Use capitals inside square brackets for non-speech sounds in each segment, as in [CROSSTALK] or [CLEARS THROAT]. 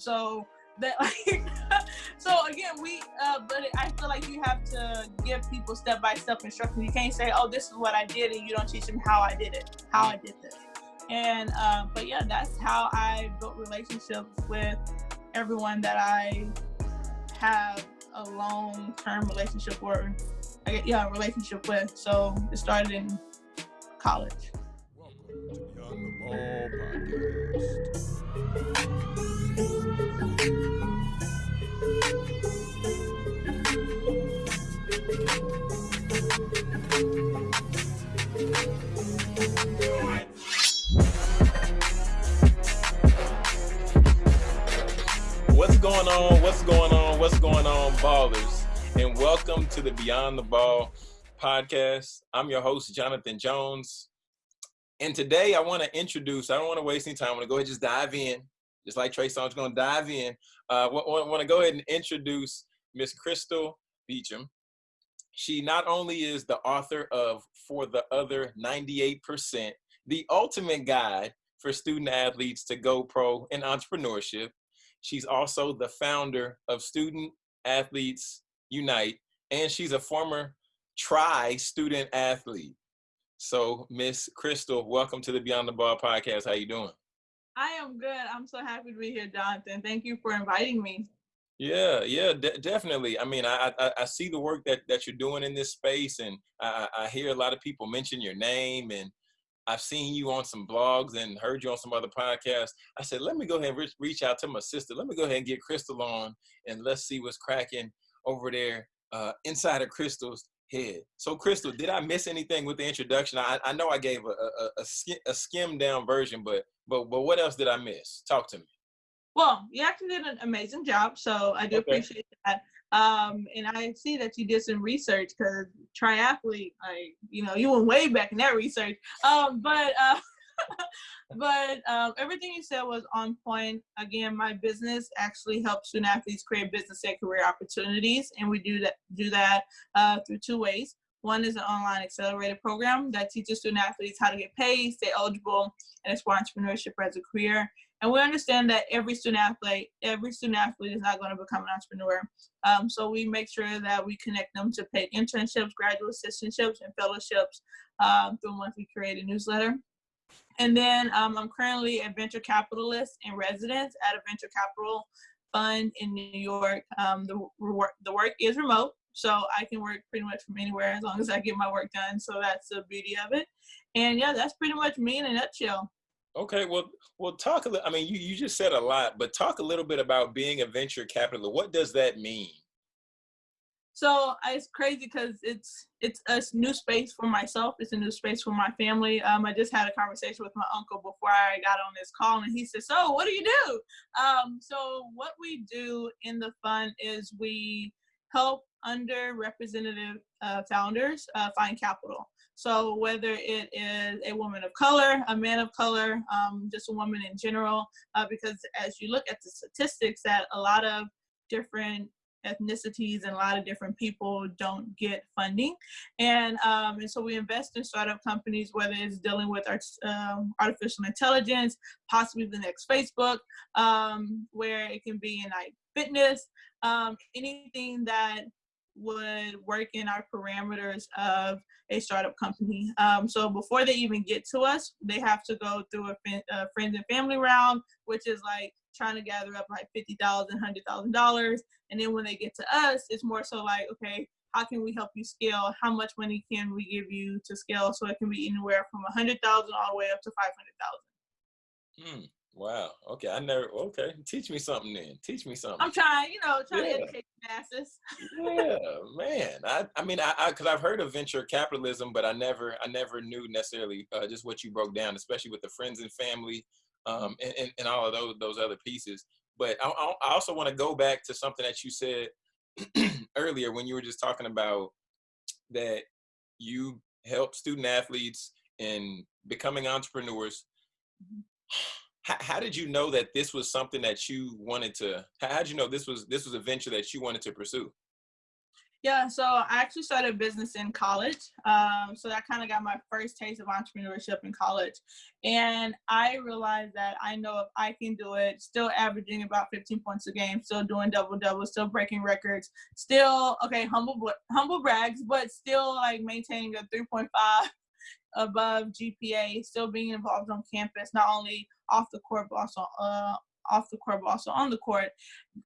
so that [LAUGHS] like so again we uh but i feel like you have to give people step by step instructions you can't say oh this is what i did and you don't teach them how i did it how i did this. And uh, but yeah that's how i built relationships with everyone that i have a long-term relationship or I get, yeah relationship with. So it started in college. What's going on? What's going on? What's going on, ballers? And welcome to the Beyond the Ball podcast. I'm your host, Jonathan Jones. And today I want to introduce, I don't want to waste any time. I want to go ahead and just dive in. Just like Trey Songz, going to dive in. I want to go ahead and introduce Miss Crystal Beecham. She not only is the author of For the Other 98%, the ultimate guide for student athletes to go pro in entrepreneurship. She's also the founder of Student Athletes Unite, and she's a former tri student athlete. So, Miss Crystal, welcome to the Beyond the Ball podcast. How you doing? I am good. I'm so happy to be here, Jonathan. Thank you for inviting me. Yeah, yeah, de- definitely. I mean, I, I, I see the work that that you're doing in this space, and I, I hear a lot of people mention your name, and I've seen you on some blogs and heard you on some other podcasts. I said, let me go ahead and reach, reach out to my sister. Let me go ahead and get Crystal on, and let's see what's cracking over there uh, inside of Crystal's head. So, Crystal, did I miss anything with the introduction? I, I know I gave a, a, a, skim, a skim down version, but but but what else did I miss? Talk to me. Well, you actually did an amazing job, so I do okay. appreciate that. Um, and I see that you did some research because triathlete, like you know, you went way back in that research. Um, but uh, [LAUGHS] but um, everything you said was on point. Again, my business actually helps student athletes create business and career opportunities, and we do that do that uh, through two ways. One is an online accelerated program that teaches student athletes how to get paid, stay eligible, and explore entrepreneurship as a career. And we understand that every student athlete, every student athlete is not going to become an entrepreneur. Um, so we make sure that we connect them to paid internships, graduate assistantships, and fellowships um, through a monthly created newsletter. And then um, I'm currently a venture capitalist in residence at a venture capital fund in New York. Um, the, the work is remote, so I can work pretty much from anywhere as long as I get my work done. So that's the beauty of it. And yeah, that's pretty much me in a nutshell. Okay, well, well, talk a little. I mean, you, you just said a lot, but talk a little bit about being a venture capitalist. What does that mean? So it's crazy because it's it's a new space for myself. It's a new space for my family. Um, I just had a conversation with my uncle before I got on this call, and he said, "So, what do you do?" Um, so what we do in the fund is we help underrepresented uh, founders uh, find capital. So whether it is a woman of color, a man of color, um, just a woman in general, uh, because as you look at the statistics that a lot of different ethnicities and a lot of different people don't get funding. And, um, and so we invest in startup companies, whether it's dealing with our, um, artificial intelligence, possibly the next Facebook, um, where it can be in like fitness, um, anything that would work in our parameters of a startup company. Um, so before they even get to us, they have to go through a, a friends and family round, which is like trying to gather up like $50,000, $100,000. And then when they get to us, it's more so like, okay, how can we help you scale? How much money can we give you to scale? So it can be anywhere from 100,000 all the way up to 500,000. Hmm. Wow. Okay. I never. Okay. Teach me something then. Teach me something. I'm trying. You know, trying yeah. to educate the masses. yeah, man. I. I mean, I. I. Because I've heard of venture capitalism, but I never. I never knew necessarily uh, just what you broke down, especially with the friends and family, um, and, and, and all of those those other pieces. But I, I also want to go back to something that you said [CLEARS THROAT] earlier when you were just talking about that you help student athletes in becoming entrepreneurs. Mm-hmm [SIGHS] how, how did you know that this was something that you wanted to how did you know this was this was a venture that you wanted to pursue Yeah, so I actually started a business in college. Um, so that kind of got my first taste of entrepreneurship in college. And I realized that I know if I can do it, still averaging about 15 points a game, still doing double doubles, still breaking records, still, okay, humble, humble brags, but still like maintaining a 3.5 above GPA, still being involved on campus, not only off the court, but also uh, off the court, but also on the court.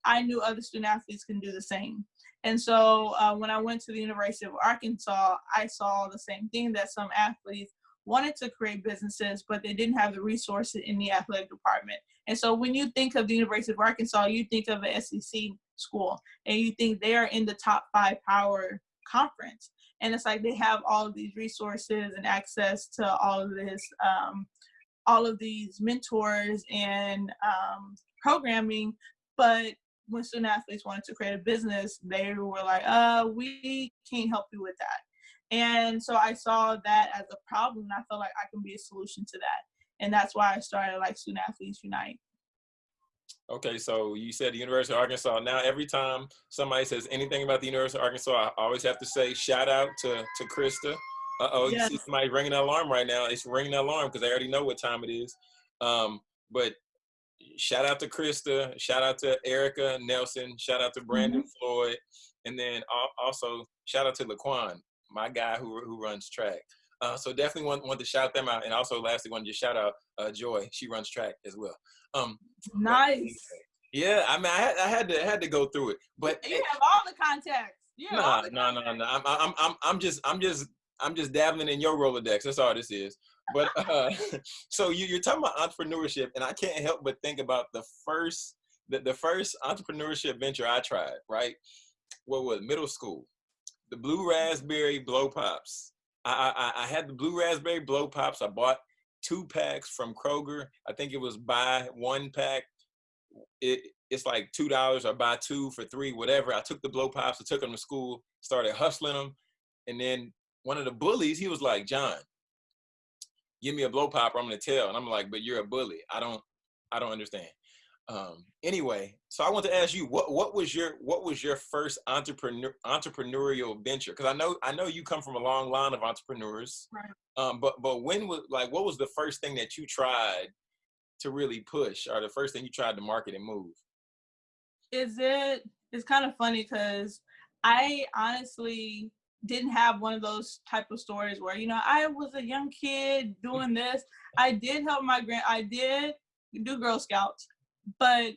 I knew other student athletes can do the same. And so uh, when I went to the University of Arkansas, I saw the same thing that some athletes wanted to create businesses, but they didn't have the resources in the athletic department. And so when you think of the University of Arkansas, you think of an SEC school and you think they are in the top five power conference. And it's like they have all of these resources and access to all of this, um, all of these mentors and um, programming, but when student athletes wanted to create a business, they were like, uh, we can't help you with that. And so I saw that as a problem and I felt like I can be a solution to that. And that's why I started like Student Athletes Unite. Okay, so you said the University of Arkansas. Now, every time somebody says anything about the University of Arkansas, I always have to say shout out to, to Krista. Uh oh, yes. you see somebody ringing an alarm right now. It's ringing an alarm because I already know what time it is. Um, but shout out to Krista, shout out to Erica Nelson, shout out to Brandon mm -hmm. Floyd, and then also shout out to Laquan, my guy who, who runs track. Uh, so definitely want, want to shout them out. And also lastly, want to just shout out uh, Joy. She runs track as well. Um, nice. Yeah, I mean, I had, I had to had to go through it, but you have all the contacts. No, no, no, no. I'm, I'm, I'm, I'm just, I'm just, I'm just dabbling in your Rolodex. That's all this is but [LAUGHS] uh, [LAUGHS] so you, you're talking about entrepreneurship, and I can't help but think about the first the, the first entrepreneurship venture I tried. Right, what was middle school? The blue raspberry blow pops. I, I I had the blue raspberry blow pops. I bought two packs from Kroger. I think it was buy one pack. It it's like two dollars or buy two for three, whatever. I took the blow pops, I took them to school, started hustling them, and then one of the bullies, he was like, John, give me a blow pop or I'm gonna tell. And I'm like, but you're a bully. I don't, I don't understand. Um, anyway, so I want to ask you, what what was your what was your first entrepreneur entrepreneurial venture? Because I know I know you come from a long line of entrepreneurs. Right. Um, but but when was like what was the first thing that you tried to really push, or the first thing you tried to market and move? Is it? It's kind of funny because I honestly didn't have one of those type of stories where you know I was a young kid doing this. I did help my grand. I did do Girl Scouts, but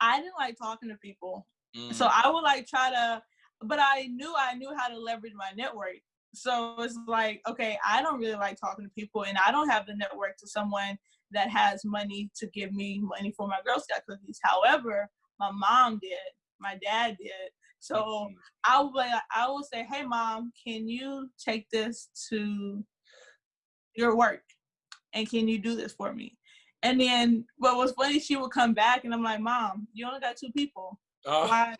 I didn't like talking to people. Mm. So I would like try to, but I knew I knew how to leverage my network. So it's like, okay, I don't really like talking to people, and I don't have the network to someone that has money to give me money for my Girl Scout cookies. However, my mom did, my dad did, so mm-hmm. I will I will say, hey mom, can you take this to your work? And can you do this for me? And then what was funny, she would come back and I'm like, Mom, you only got two people. Oh. Why?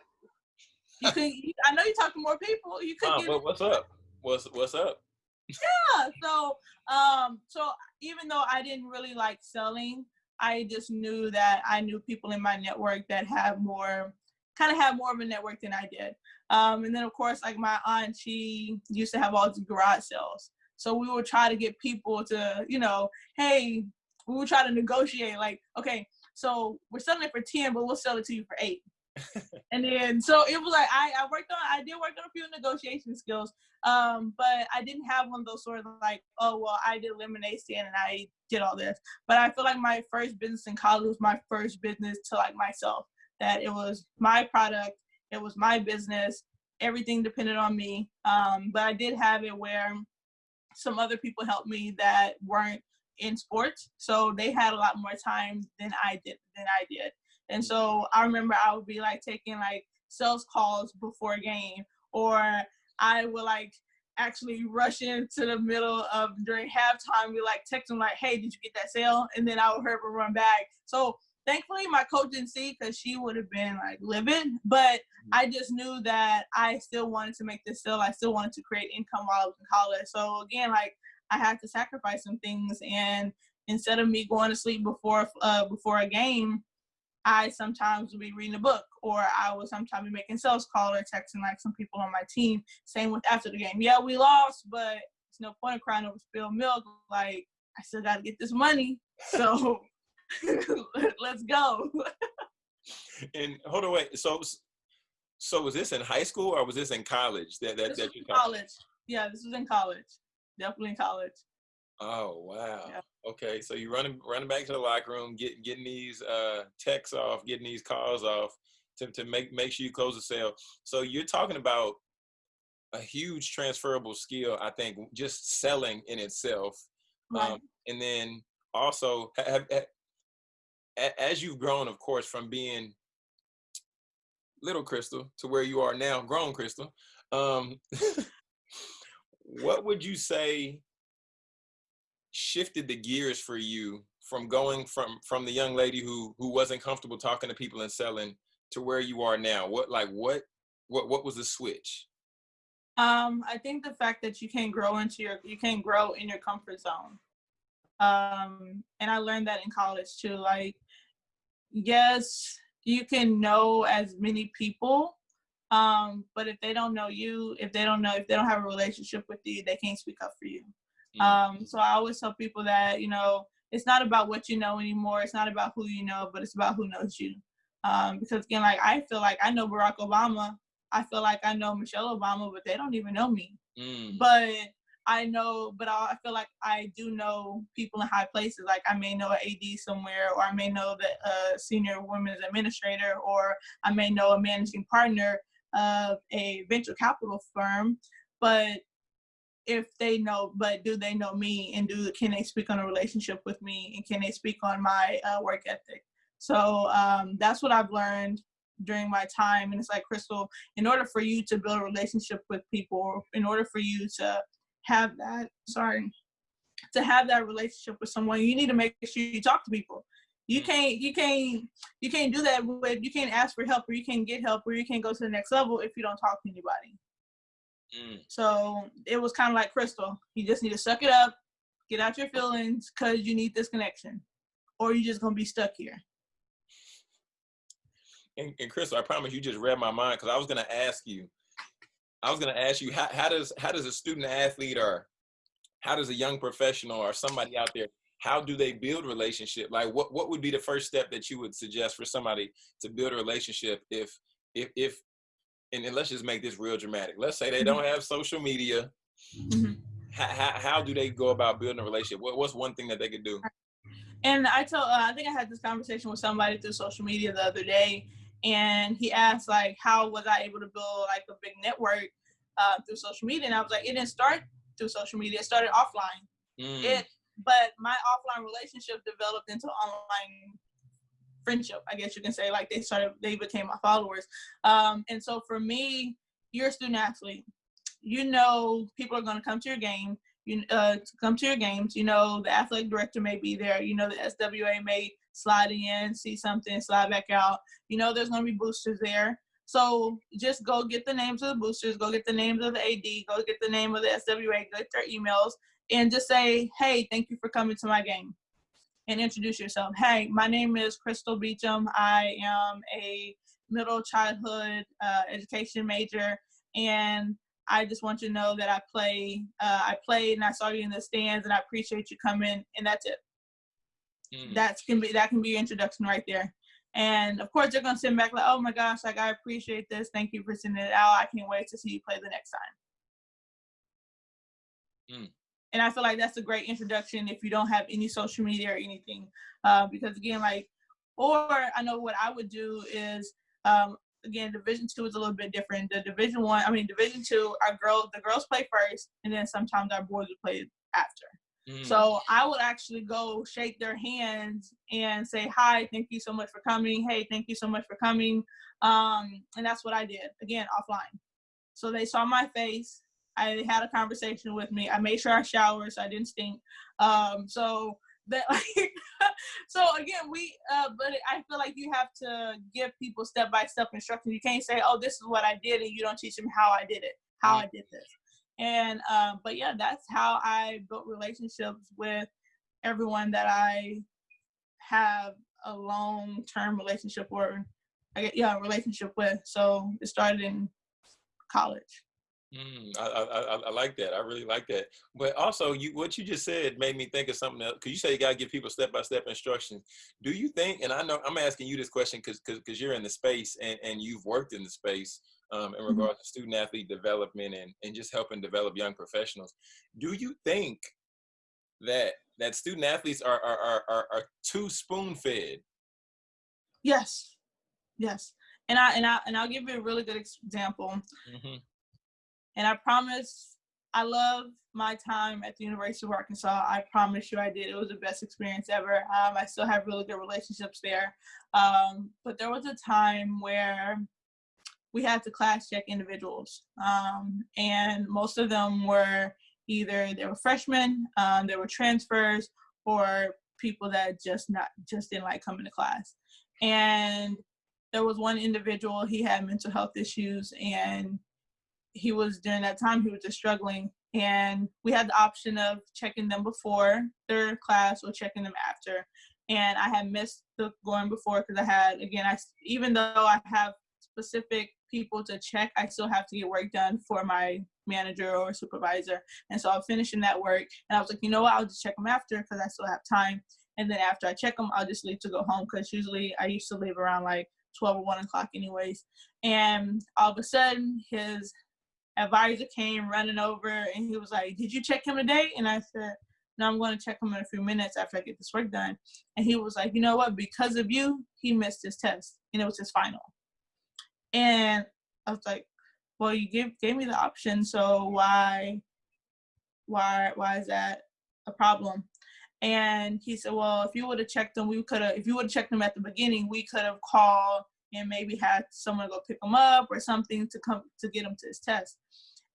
You could I know you talk to more people. You could Mom, what's up? What's what's up? yeah. So um so even though I didn't really like selling, I just knew that I knew people in my network that have more kind of had more of a network than I did. Um, and then of course, like my aunt, she used to have all these garage sales. So we would try to get people to, you know, hey, we would try to negotiate like, okay, so we're selling it for 10, but we'll sell it to you for eight. [LAUGHS] and then so it was like I, I worked on I did work on a few negotiation skills. Um, but I didn't have one of those sort of like, oh well, I did lemonade stand and I did all this. But I feel like my first business in college was my first business to like myself that it was my product, it was my business, everything depended on me. Um, but I did have it where some other people helped me that weren't in sports, so they had a lot more time than I did than I did. And so I remember I would be like taking like sales calls before a game, or I would like actually rush into the middle of during halftime, be like text them like, "Hey, did you get that sale?" And then I would hurry run back. So thankfully my coach didn't see because she would have been like livid but mm-hmm. i just knew that i still wanted to make this still i still wanted to create income while i was in college so again like i had to sacrifice some things and instead of me going to sleep before uh, before a game I sometimes would be reading a book, or I would sometimes be making sales call or texting like some people on my team. Same with after the game. Yeah, we lost, but it's no point in crying over spilled milk. Like I still got to get this money, so [LAUGHS] [LAUGHS] let's go. and hold on, wait. So, so was this in high school or was this in college? That that, this that you college. Yeah, this was in college. Definitely in college. Oh wow. Yeah. Okay, so you're running running back to the locker room, getting getting these uh, texts off, getting these calls off to, to make make sure you close the sale. So you're talking about a huge transferable skill. I think just selling in itself, right. um, and then also have, have, as you've grown, of course, from being little Crystal to where you are now, grown Crystal. Um, [LAUGHS] what would you say shifted the gears for you from going from from the young lady who who wasn't comfortable talking to people and selling to where you are now? What like what what what was the switch? Um i think the fact that you can't grow into your you can't grow in your comfort zone. Um and i learned that in college too like yes you can know as many people um but if they don't know you if they don't know if they don't have a relationship with you they can't speak up for you Mm-hmm. Um, so I always tell people that, you know, it's not about what you know anymore. It's not about who you know, but it's about who knows you. Um, because again, like I feel like I know Barack Obama. I feel like I know Michelle Obama, but they don't even know me. Mm. But I know, but I feel like I do know people in high places. Like I may know an AD somewhere, or I may know the uh, senior women's administrator, or I may know a managing partner of a venture capital firm. But if they know, but do they know me and do can they speak on a relationship with me and can they speak on my uh, work ethic? So um, that's what I've learned during my time. And it's like Crystal, in order for you to build a relationship with people, in order for you to have that, sorry, to have that relationship with someone, you need to make sure you talk to people. You can't, you can't, you can't do that with, you can't ask for help or you can't get help or you can't go to the next level if you don't talk to anybody. Mm. So it was kind of like Crystal. You just need to suck it up, get out your feelings, cause you need this connection, or you're just gonna be stuck here. And, and Crystal, I promise you just read my mind because I was gonna ask you. I was gonna ask you how, how does how does a student athlete or how does a young professional or somebody out there how do they build relationship like what what would be the first step that you would suggest for somebody to build a relationship if if if and, and let's just make this real dramatic. Let's say they mm-hmm. don't have social media. Mm-hmm. How, how, how, do they go about building a relationship? What, what's one thing that they could do? And I told, uh, I think I had this conversation with somebody through social media the other day, and he asked like, how was I able to build like a big network uh, through social media? And I was like, it didn't start through social media; it started offline. Mm. It, but my offline relationship developed into online friendship, I guess you can say. Like they started, they became my followers. Um, and so for me, you're a student athlete. You know, people are going to come to your game. You uh, come to your games. You know, the athletic director may be there. You know, the SWA may slide in, see something, slide back out. You know, there's going to be boosters there. So just go get the names of the boosters, go get the names of the AD, go get the name of the SWA, get their emails, and just say, hey, thank you for coming to my game and introduce yourself. Hey, my name is Crystal Beecham. I am a middle childhood uh, education major, and I just want you to know that I play. Uh, I played, and I saw you in the stands, and I appreciate you coming. And that's it. Mm. That can be that can be your introduction right there. And of course, they're gonna send back like, "Oh my gosh, like I appreciate this. Thank you for sending it out. I can't wait to see you play the next time." Mm and I feel like that's a great introduction if you don't have any social media or anything, uh, because again, like, or I know what I would do is, um, again, Division two is a little bit different. The Division one, I mean, Division two, our girls, the girls play first, and then sometimes our boys would play after. Mm. So I would actually go shake their hands and say, "Hi, thank you so much for coming. Hey, thank you so much for coming." Um, and that's what I did again offline. So they saw my face, I had a conversation with me. I made sure I showered so I didn't stink. Um, so that [LAUGHS] like, so again, we, uh, but I feel like you have to give people step by step instructions. You can't say, oh, this is what I did, and you don't teach them how I did it, how I did this. And, um, but yeah, that's how I built relationships with everyone that I have a long term relationship or I get yeah relationship with. So it started in college. Mm, I, I, I like that. I really like that. But also, you what you just said made me think of something else. Because you say you gotta give people step by step instructions. Do you think? And I know I'm asking you this question because because you're in the space and and you've worked in the space um, in mm-hmm. regards mm-hmm. to student athlete development and and just helping develop young professionals. Do you think that that student athletes are are are, are, are too spoon fed? Yes, yes. And I and I and I'll give you a really good example. Mm-hmm and I promise I love my time at the University of Arkansas. I promise you I did. It was the best experience ever. Um, I still have really good relationships there. Um, but there was a time where we had to class check individuals. Um, and most of them were either they were freshmen, um, they were transfers, or people that just not just didn't like coming to class. And there was one individual, he had mental health issues and he was during that time he was just struggling and we had the option of checking them before their class or checking them after. And i had missed the going before because i had again i even though i have specific people to check i still have to get work done for my manager or supervisor. And so i'm finishing that work and i was like you know what? I'll just check them after because i still have time. And then after i check them i'll just leave to go home because usually i used to leave around like 12 or 1 o'clock anyways. And all of a sudden his advisor came running over and he was like, Did you check him today? And I said, No, I'm going to check him in a few minutes after I get this work done. And he was like, You know what? Because of you, he missed his test and it was his final. And I was like, Well, you gave, gave me the option. So why, why, why is that a problem? And he said, Well, if you would have checked him, we could have, if you would have checked him at the beginning, we could have called and maybe had someone go pick him up or something to come to get him to his test.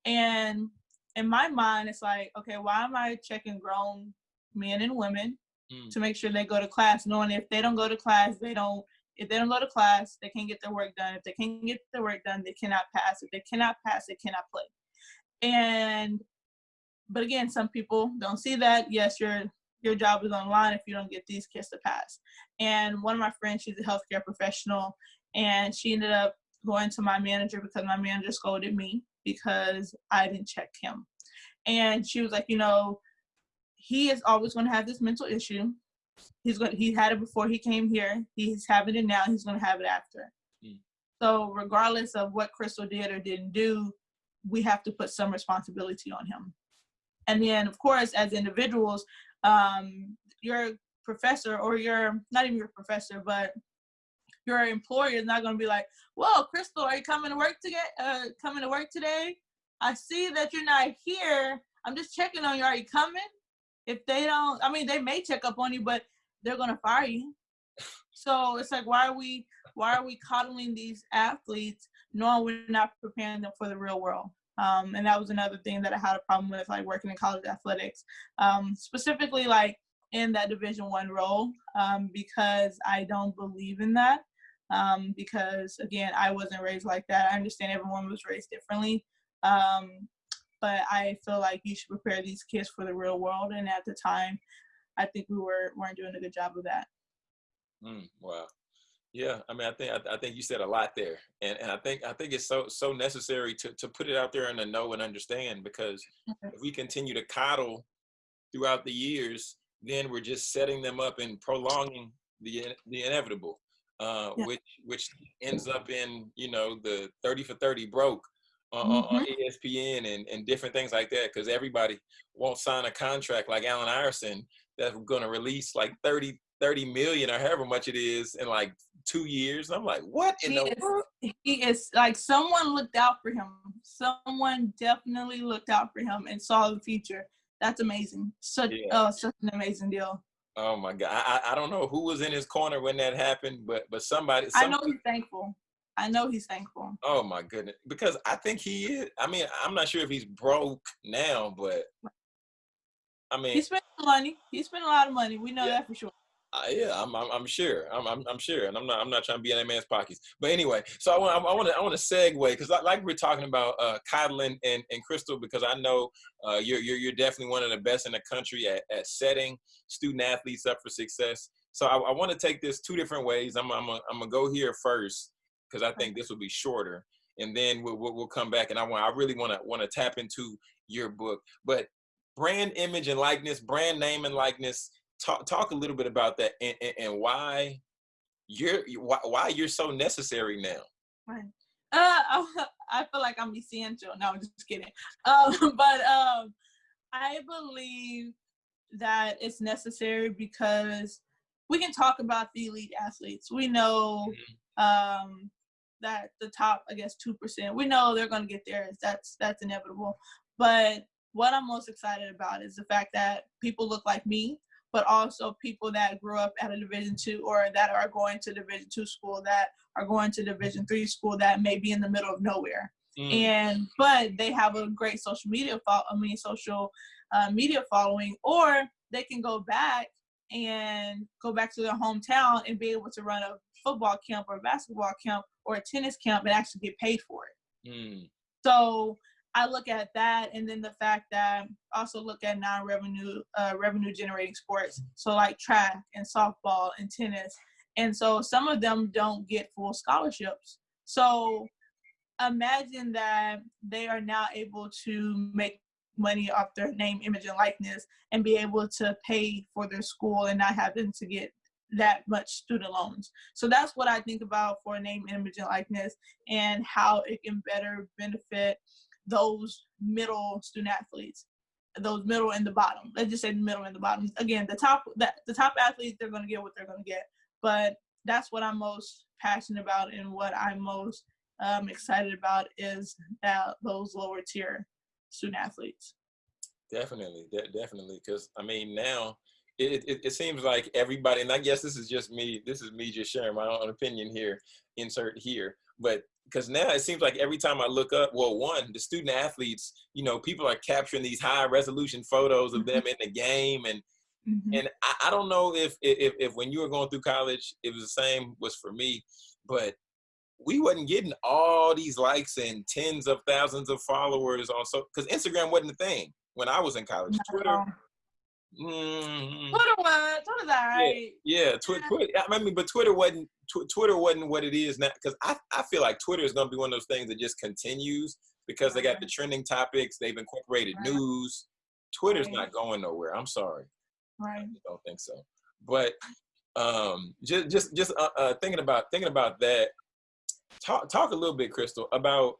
And in my mind, it's like, okay, why am I checking grown men and women mm. to make sure they go to class, knowing if they don't go to class, they don't. If they don't go to class, they can't get their work done. If they can't get their work done, they cannot pass. If they cannot pass, they cannot play. And but again, some people don't see that. Yes, your your job is online if you don't get these kids to pass. And one of my friends, she's a healthcare professional, and she ended up going to my manager because my manager scolded me because I didn't check him. And she was like, you know, he is always going to have this mental issue. He's going he had it before he came here. He's having it now. He's going to have it after. Mm. So regardless of what Crystal did or didn't do, we have to put some responsibility on him. And then, of course, as individuals, um, your professor or your not even your professor, but your employer is not going to be like, "Well, Crystal, are you coming to work today? Uh, coming to work today? I see that you're not here. I'm just checking on you. Are you coming?" If they don't, I mean, they may check up on you, but they're going to fire you. So it's like, why are we, why are we coddling these athletes, knowing we're not preparing them for the real world? Um, and that was another thing that I had a problem with, like working in college athletics, um, specifically like in that Division One role, um, because I don't believe in that um, because again, I wasn't raised like that. I understand everyone was raised differently, um, but I feel like you should prepare these kids for the real world. And at the time, I think we were weren't doing a good job of that. Mm, wow. Yeah, I mean, I think I, I, think you said a lot there, and and I think I think it's so so necessary to to put it out there and to know and understand because if we continue to coddle throughout the years, then we're just setting them up and prolonging the the inevitable uh, yeah. which which ends up in you know the 30 for 30 broke on, mm-hmm. on ESPN and, and different things like that because everybody won't sign a contract like Allen Iverson that's going to release like 30 30 million or however much it is in like two years. I'm like, what in he the is, world? He is like someone looked out for him. Someone definitely looked out for him and saw the future. That's amazing. Such yeah. uh, such an amazing deal. Oh my God! I, I don't know who was in his corner when that happened, but but somebody. somebody I know he's thankful. I know he's thankful. Oh my goodness! Because I think he is. I mean, I'm not sure if he's broke now, but I mean, he spent money. He spent a lot of money. We know yeah. that for sure. Uh, yeah, I'm, I'm, I'm sure. I'm, I'm, I'm, sure, and I'm not, I'm not trying to be in that man's pockets. But anyway, so I want, I want to, I want to segue because like we're talking about uh, coddling and, and Crystal, because I know uh, you're, you're, you're definitely one of the best in the country at, at setting student athletes up for success. So I, I want to take this two different ways. I'm I'm I'm gonna go here first because I think this will be shorter, and then we'll, we'll, we'll come back. And I want I really want to want to tap into your book, but brand image and likeness, brand name and likeness. Talk talk a little bit about that and, and, and why you're why, why you're so necessary now. Right. Uh, [LAUGHS] I feel like I'm essential. No, I'm just kidding. [LAUGHS] Um, but um, I believe that it's necessary because we can talk about the elite athletes. We know mm-hmm. um, that the top, I guess, two percent. We know they're going to get there. That's that's inevitable. But what I'm most excited about is the fact that people look like me, but also people that grew up at a Division two or that are going to Division two school, that are going to Division three school, that may be in the middle of nowhere. Mm. And but they have a great social media, fo- I mean, social uh, media following, or they can go back and go back to their hometown and be able to run a football camp or a basketball camp or a tennis camp and actually get paid for it. Mm. So I look at that, and then the fact that I also look at non-revenue uh, revenue generating sports, so like track and softball and tennis, and so some of them don't get full scholarships. So imagine that they are now able to make money off their name, image, and likeness and be able to pay for their school and not having to get that much student loans. So that's what I think about for name, image, and likeness and how it can better benefit those middle student athletes, those middle and the bottom. Let's just say the middle and the bottom. Again, the top that the top athletes they're gonna get what they're gonna get. But that's what I'm most passionate about and what I'm most um, excited about is that those lower tier student athletes. Definitely, de- definitely, because I mean now it, it, it seems like everybody, and I guess this is just me. This is me just sharing my own opinion here. Insert here, but because now it seems like every time I look up, well, one, the student athletes, you know, people are capturing these high resolution photos of them in the game, and mm-hmm. and I, I, don't know if, if if when you were going through college, it was the same was for me, but we wasn't getting all these likes and tens of thousands of followers on so because Instagram wasn't a thing when I was in college. No. Twitter. Mm, Twitter was Twitter's alright. Yeah, yeah, Twitter. Twitter. I mean, but Twitter wasn't tw- Twitter wasn't what it is now because I I feel like Twitter is gonna be one of those things that just continues because they got the trending topics. They've incorporated right. news. Twitter's right. not going nowhere. I'm sorry. Right. I don't think so. But um, just just just uh, uh, thinking about thinking about that talk talk a little bit, Crystal, about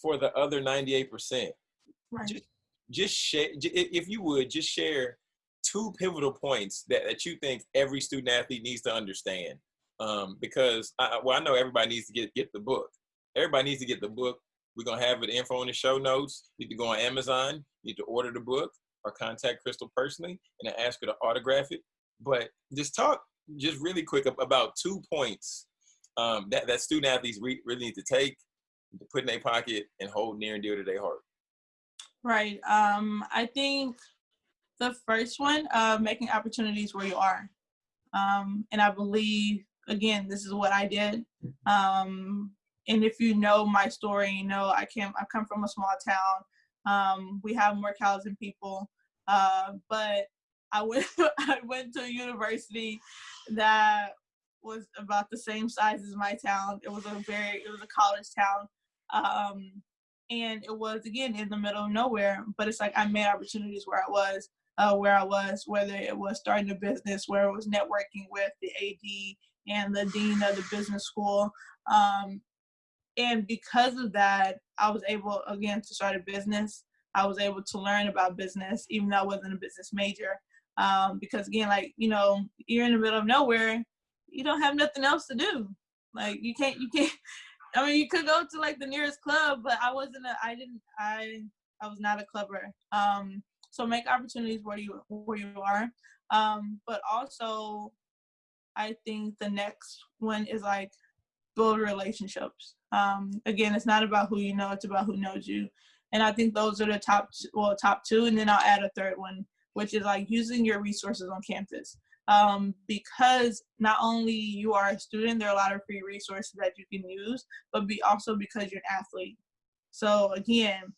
for the other 98%. Right. Just, just share, if you would, just share two pivotal points that, that you think every student athlete needs to understand. Um, because I, well, I know everybody needs to get get the book. Everybody needs to get the book. We're gonna have it info in the show notes. You need to go on Amazon. You need to order the book or contact Crystal personally and ask her to autograph it. But just talk just really quick about two points um, that, that student athletes re- really need to take, to put in their pocket, and hold near and dear to their heart? Right. Um, I think the first one, making opportunities where you are. Um, and I believe, again, this is what I did. Um, and if you know my story, you know I came, I come from a small town. Um, we have more cows than people, uh, but I went, [LAUGHS] I went to a university that was about the same size as my town. It was a very, it was a college town. Um, and it was again in the middle of nowhere, but it's like I made opportunities where I was, uh, where I was, whether it was starting a business, where it was networking with the AD and the dean of the business school. Um, and because of that, I was able again to start a business. I was able to learn about business, even though I wasn't a business major. Um, because again, like you know, you're in the middle of nowhere you don't have nothing else to do. Like you can't you can't [LAUGHS] I mean you could go to like the nearest club, but I wasn't a I didn't I I was not a clubber. Um so make opportunities where you where you are. Um but also I think the next one is like build relationships. Um again it's not about who you know, it's about who knows you. And I think those are the top well top two and then I'll add a third one which is like using your resources on campus um, because not only you are a student, there are a lot of free resources that you can use, but be also because you're an athlete. So again,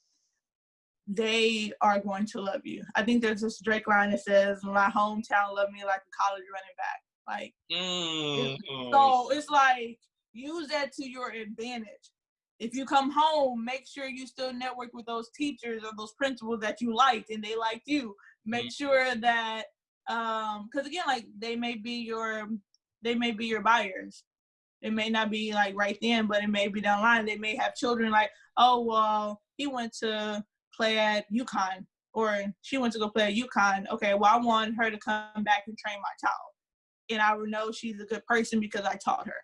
they are going to love you. I think there's this Drake line that says, "My hometown loved me like a college running back." Like, Mm. so it's like use that to your advantage. If you come home, make sure you still network with those teachers or those principals that you liked and they liked you. Make Mhm. sure that um because again, like they may be your they may be your buyers. It may not be like right then, but it may be down the line. They may have children like, oh well, he went to play at UConn or she went to go play at UConn. Okay, well I want her to come back and train my child. And I would know she's a good person because I taught her.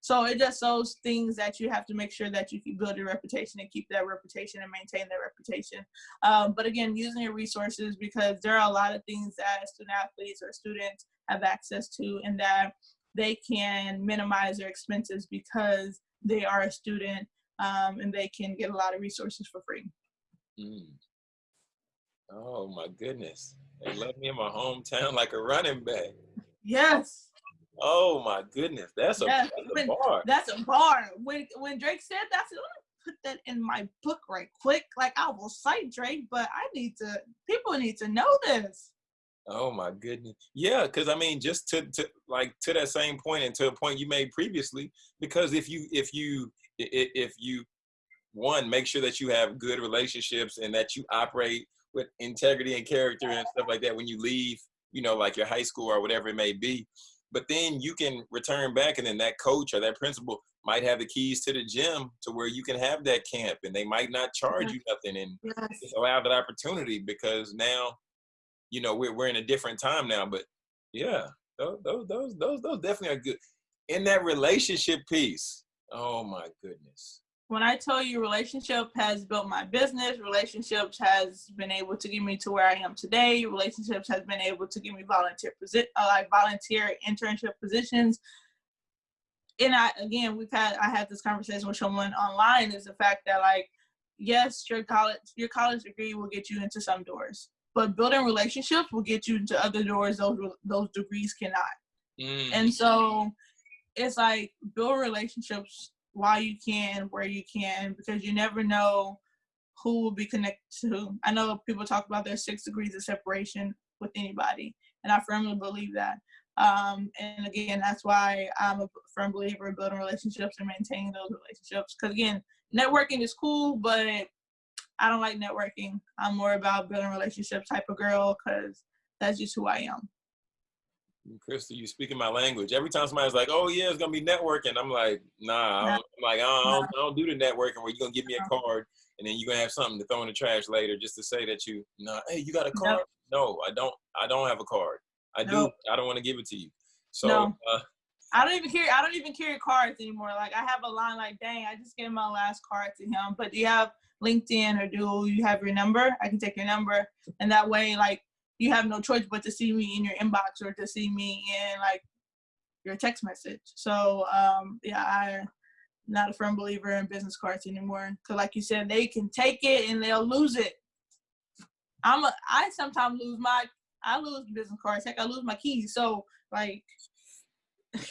So it just those things that you have to make sure that you build your reputation and keep that reputation and maintain that reputation. Um, but again, using your resources because there are a lot of things that student athletes or students have access to and that they can minimize their expenses because they are a student um, and they can get a lot of resources for free. Mm. Oh my goodness. They love me in my hometown like a running back. Yes, Oh my goodness. That's a, Yes, that's a when- bar. that's a bar. When when Drake said that, I said, let me put that in my book right quick. Like I will cite Drake, but I need to. People need to know this. Oh my goodness. Yeah, because I mean, just to, to like to that same point and to a point you made previously, because if you if you if you one make sure that you have good relationships and that you operate with integrity and character and stuff like that when you leave, you know, like your high school or whatever it may be. But then you can return back and then that coach or that principal might have the keys to the gym to where you can have that camp and they might not charge you nothing and Yes. allow that opportunity because now, you know, we're we're in a different time now. But yeah, those those those those, those definitely are good. In that relationship piece, oh my goodness. When I tell you relationship has built my business, relationships has been able to get me to where I am today. Relationships has been able to give me volunteer posi- uh, like volunteer internship positions. And I again, we've had I had this conversation with someone online. Is the fact that like, yes, your college your college degree will get you into some doors, but building relationships will get you into other doors those those degrees cannot. Mm, And so it's like build relationships while you can, where you can, because you never know who will be connected to. I know people talk about their six degrees of separation with anybody, and I firmly believe that. Um, and again, that's why I'm a firm believer in building relationships and maintaining those relationships. Because again, networking is cool, but I don't like networking. I'm more about building relationships type of girl because that's just who I am. Crystal, you speaking my language. Every time somebody's like, "Oh yeah, it's gonna be networking," I'm like, "Nah." No. I'm like, I don't, I don't, I don't do the networking where you're gonna give me a card and then you're gonna have something to throw in the trash later just to say that you, nah, hey, you got a card? No, I don't. I don't have a card. I do. I don't want to give it to you. So, No. uh, I don't even carry I don't even carry cards anymore. Like I have a line like, dang, I just gave my last card to him. But do you have LinkedIn or do you have your number? I can take your number. And that way, like you have no choice but to see me in your inbox or to see me in like your text message. So um yeah, I'm not a firm believer in business cards anymore. Cause like you said, they can take it and they'll lose it. I'm a I sometimes lose my I lose business cards. Heck, I lose my keys. So like [LAUGHS]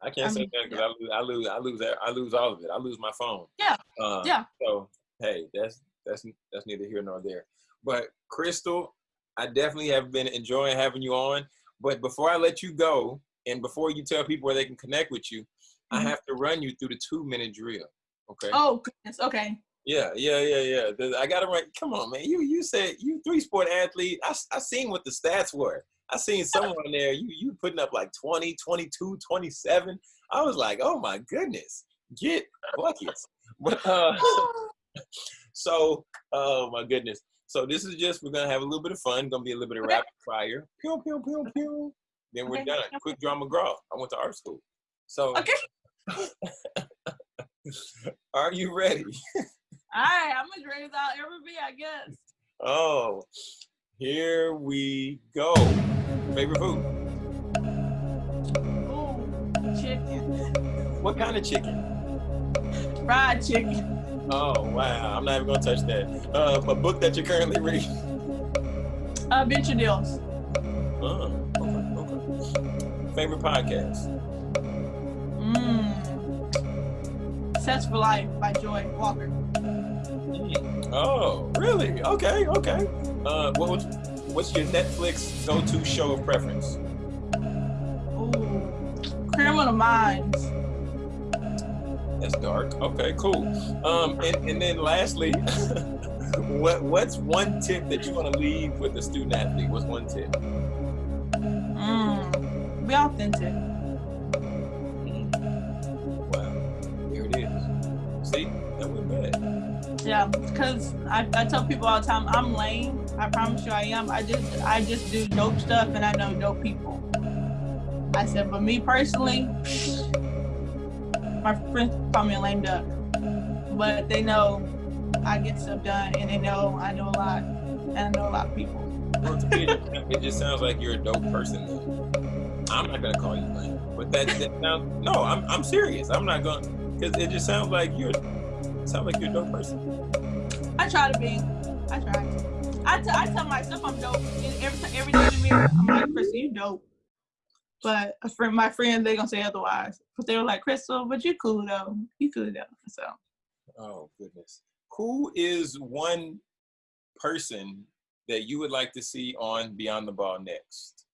I can't I say mean, that because I lose, I lose, I lose, I lose all of it. I lose my phone. Yeah. Uh, Yeah. So hey, that's that's that's neither here nor there. But Crystal, I definitely have been enjoying having you on. But before I let you go, and before you tell people where they can connect with you, I Mhm. have to run you through the two minute drill. Okay. Oh goodness. Okay. Yeah, yeah, yeah, yeah. I gotta run. Come on, man. You you said you three sport athlete. I, I seen what the stats were. I seen someone there. You you putting up like 20, 22, 27. I was like, oh my goodness, get buckets. [LAUGHS] But uh, [LAUGHS] so oh my goodness. So this is just we're gonna have a little bit of fun. Gonna be a little bit of Okay. rapid fire. Pew pew pew pew. Then we're Okay. done. Quick draw McGraw. I went to art school. So Okay. [LAUGHS] are you ready? All right. I'm as ready as I'll ever be, I guess. Oh, here we go. Favorite food? Ooh, chicken. What kind of chicken? Fried chicken. Oh wow, I'm not even gonna touch that. Uh, a book that you're currently reading. Uh, venture deals. Oh, okay, okay. Favorite podcast? Mmm. Sets for Life by Joy Walker. Mm. Oh, really? Okay, okay. Uh, what was, what's your Netflix go-to show of preference? Ooh. Criminal Minds. That's dark. Okay, cool. Um, and, and then lastly, [LAUGHS] what what's one tip that you want to leave with the student athlete? What's one tip? Mm, be authentic. Wow, here it is. See, that went bad. Yeah, because I, I tell people all the time, I'm lame. I promise you I am. I just I just do dope stuff and I know dope people. I said, but me personally, my friends call me a lame duck. But they know I get stuff done and they know I know a lot and I know a lot of people. Well, me, it just sounds like you're a dope person. Then. I'm not gonna call you lame, but that, that sounds no. I'm I'm serious. I'm not gonna because it just sounds like you're sound like you're a dope person. I try to be. I try. I, I tell myself I'm dope. And every time, every day in the mirror, I'm like, Chris, you dope. But a friend, my friends, they gonna say otherwise. But they were like, Crystal, but you cool though. You cool though. So. Oh goodness. Who is one person that you would like to see on Beyond the Ball next?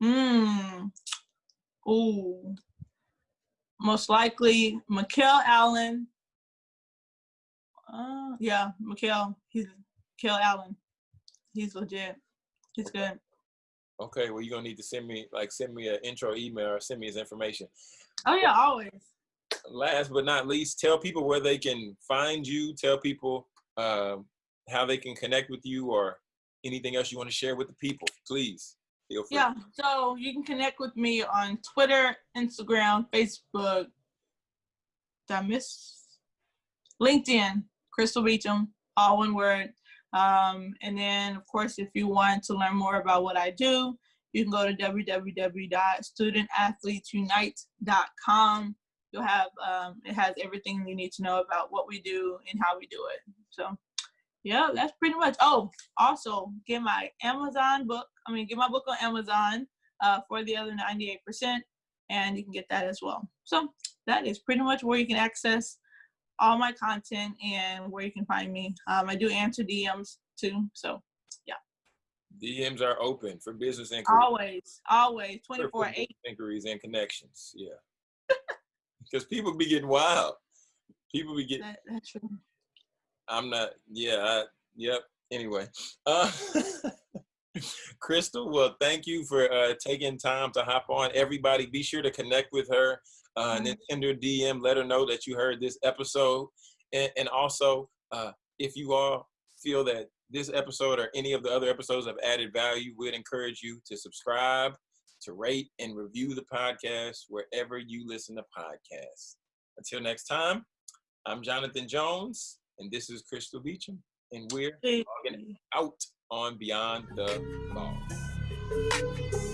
Hmm. Ooh. Most likely, Mikel Allen. Uh, yeah, Mikel. He's Mikel Allen. He's legit. He's good. Okay, well, you're gonna need to send me like send me an intro email or send me his information. Oh yeah, always. Last but not least, tell people where they can find you. Tell people um, how they can connect with you or anything else you want to share with the people. Please feel free. Yeah, so you can connect with me on Twitter, Instagram, Facebook. Did I miss? LinkedIn, Crystal Beecham, all one word. Um, and then, of course, if you want to learn more about what I do, you can go to www.studentathletesunite.com. You'll have, um, it has everything you need to know about what we do and how we do it. So, yeah, that's pretty much. Oh, also get my Amazon book. I mean, get my book on Amazon uh, for the other 98%, and you can get that as well. So, that is pretty much where you can access all my content and where you can find me. Um, I do answer DMs too, so yeah. DMs are open for business inquiries. Always, always, 24 8. Inquiries and connections, yeah. [LAUGHS] Because people be getting wild. People be getting. That, that's true. I'm not, yeah, I, yep. Anyway, [LAUGHS] uh, [LAUGHS] Crystal, well, thank you for uh, taking time to hop on. Everybody, be sure to connect with her uh, and then send her a DM. Let her know that you heard this episode. And, and also, uh, if you all feel that this episode or any of the other episodes have added value, we'd encourage you to subscribe, to rate, and review the podcast wherever you listen to podcasts. Until next time, I'm Jonathan Jones, and this is Crystal Beecham, and we're logging out on Beyond the Ball.